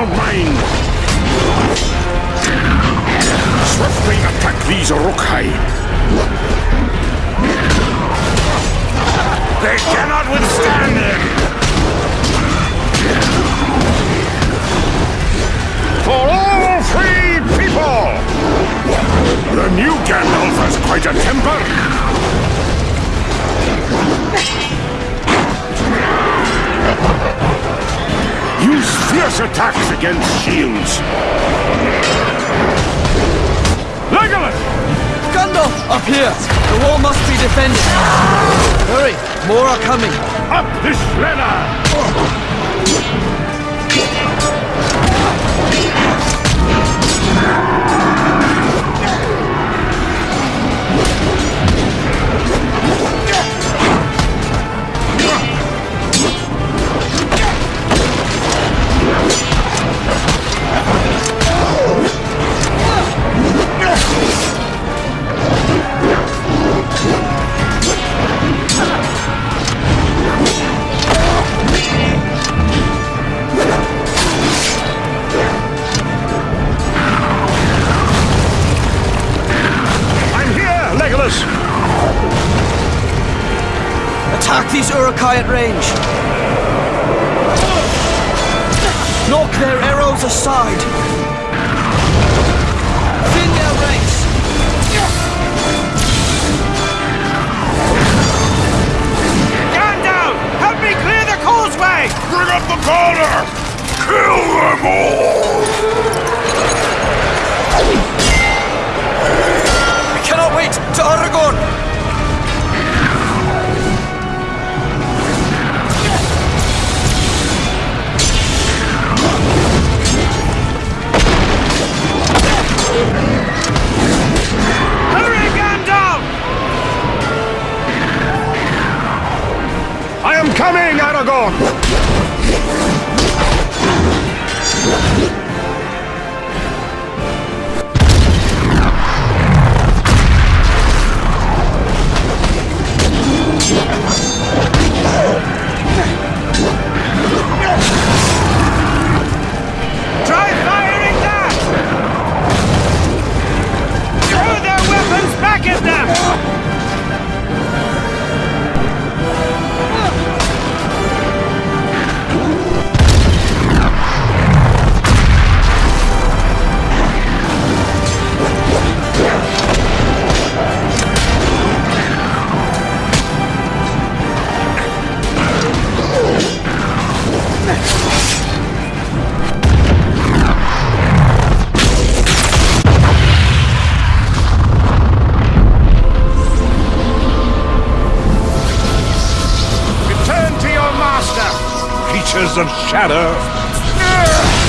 don't mind. Swiftly attack these Uruk-hai. They cannot withstand him! For all free people! The new Gandalf has quite a temper! Fierce attacks against shields! Legolas! Gandalf! Up here! The wall must be defended! Hurry! More are coming! Up this ladder! Uruk-hai at range! Knock their arrows aside! Thin their ranks! Gandalf! Help me clear the causeway! Bring up the corner! Kill them all! Aragorn! creatures of shadow.